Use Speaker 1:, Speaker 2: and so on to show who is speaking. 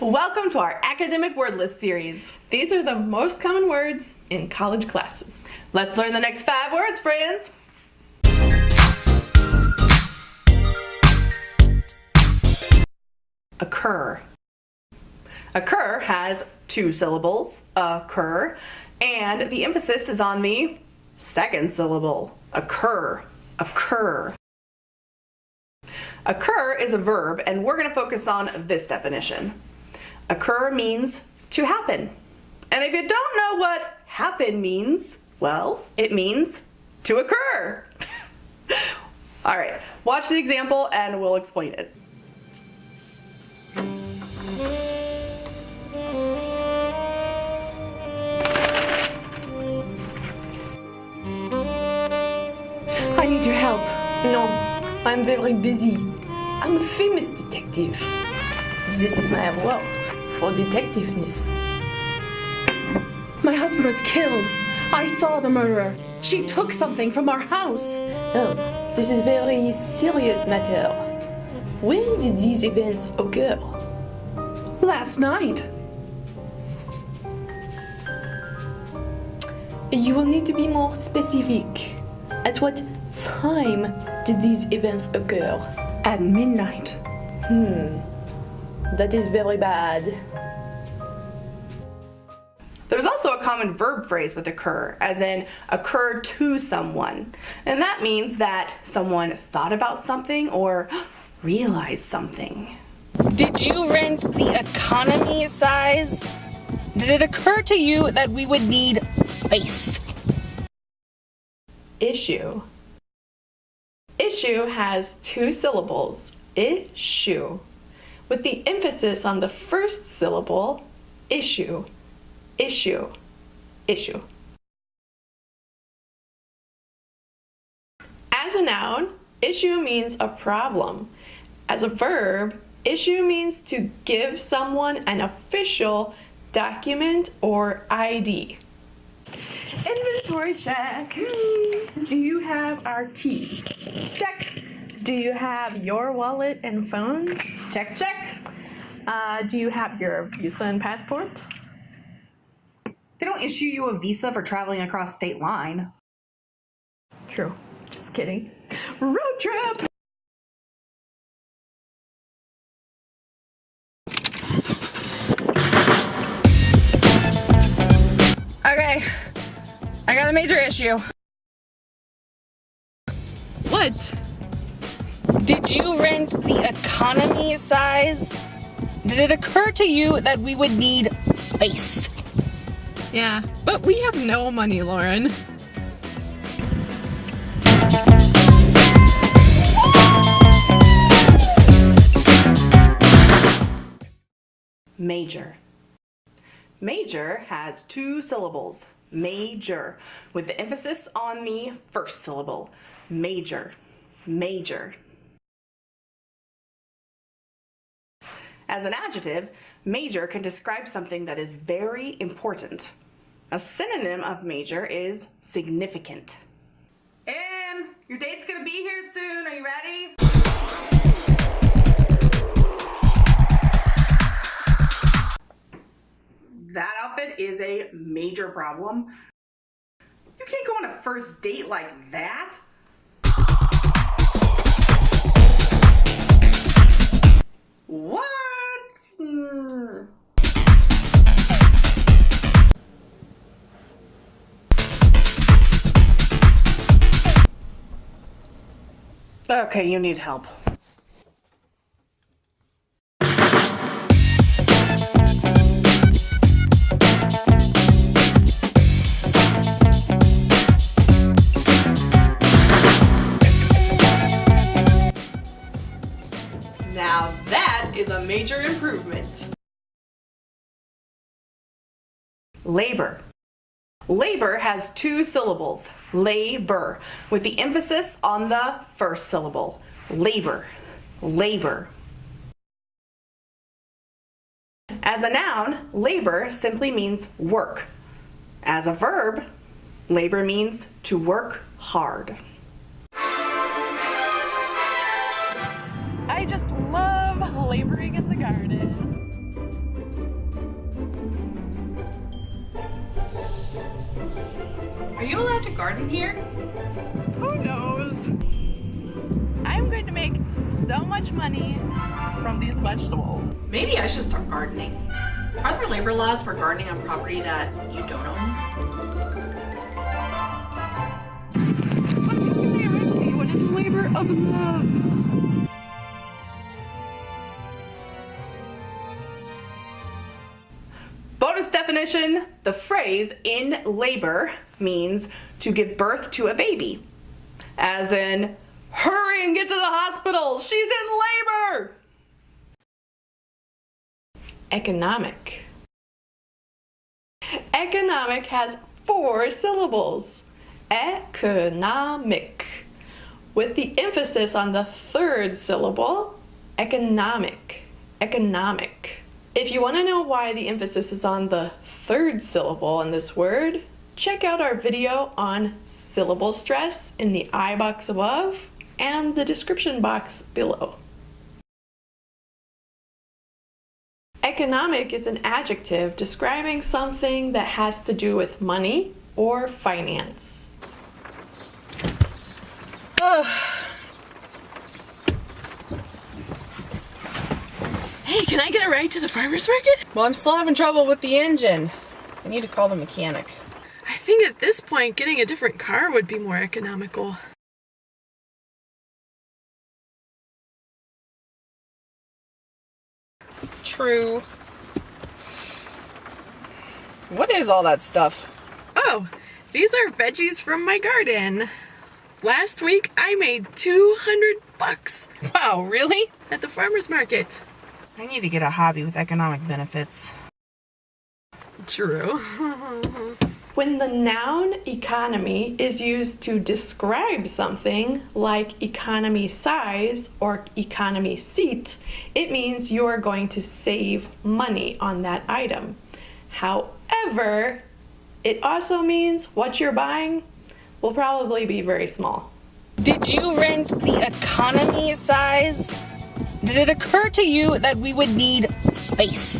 Speaker 1: Welcome to our academic word list series.
Speaker 2: These are the most common words in college classes.
Speaker 1: Let's learn the next five words, friends. Occur. Occur has two syllables, occur, and the emphasis is on the second syllable, occur, occur. Occur is a verb, and we're going to focus on this definition. Occur means to happen. And if you don't know what happen means, well, it means to occur. All right, watch the example and we'll explain it. I need your help.
Speaker 2: No, I'm very busy. I'm a famous detective. This is my award for detectiveness.
Speaker 1: My husband was killed. I saw the murderer. She took something from our house.
Speaker 2: Oh, this is very serious matter. When did these events occur?
Speaker 1: Last night.
Speaker 2: You will need to be more specific. At what time did these events occur?
Speaker 1: At midnight.
Speaker 2: Hmm, that is very bad.
Speaker 1: There's also a common verb phrase with occur, as in occur to someone. And that means that someone thought about something or realized something.
Speaker 3: Did you rent the economy size? Did it occur to you that we would need space?
Speaker 2: Issue. Issue has two syllables, issue, with the emphasis on the first syllable, issue, issue, issue. As a noun, issue means a problem. As a verb, issue means to give someone an official document or ID. Inventory check. Do you have our keys? Check. Do you have your wallet and phone? Check, check. Uh, do you have your visa and passport?
Speaker 1: They don't issue you a visa for traveling across state line.
Speaker 2: True. Just kidding. Road trip!
Speaker 3: Okay, I got a major issue.
Speaker 2: What?
Speaker 3: Did you rent the economy size? Did it occur to you that we would need space?
Speaker 2: Yeah, but we have no money, Lauren.
Speaker 1: Major. Major has two syllables, major, with the emphasis on the first syllable, major, major. As an adjective, major can describe something that is very important. A synonym of major is significant. Em, your date's gonna be here soon. Are you ready? That outfit is a major problem. You can't go on a first date like that. What? Okay, you need help. Labor. Labor has two syllables, labor, with the emphasis on the first syllable, labor, labor. As a noun, labor simply means work. As a verb, labor means to work hard. You allowed to garden here?
Speaker 2: Who knows? I'm going to make so much money from these vegetables.
Speaker 1: Maybe I should start gardening. Are there labor laws for gardening on property that you don't own?
Speaker 2: But you can they arrest me when it's labor of love.
Speaker 1: Bonus definition the phrase in labor means to give birth to a baby. As in, hurry and get to the hospital, she's in labor!
Speaker 2: Economic. Economic has four syllables. Economic. With the emphasis on the third syllable, economic. Economic. If you want to know why the emphasis is on the third syllable in this word, check out our video on syllable stress in the I box above and the description box below. Economic is an adjective describing something that has to do with money or finance.
Speaker 3: Hey, can I get a ride to the farmer's market?
Speaker 4: Well, I'm still having trouble with the engine. I need to call the mechanic.
Speaker 2: I think at this point, getting a different car would be more economical.
Speaker 4: True. What is all that stuff?
Speaker 2: Oh, these are veggies from my garden. Last week, I made 200 bucks
Speaker 4: Wow, really?
Speaker 2: at the farmer's market.
Speaker 4: I need to get a hobby with economic benefits.
Speaker 2: True. when the noun economy is used to describe something like economy size or economy seat, it means you are going to save money on that item. However, it also means what you're buying will probably be very small.
Speaker 3: Did you rent the economy size? Did it occur to you that we would need space?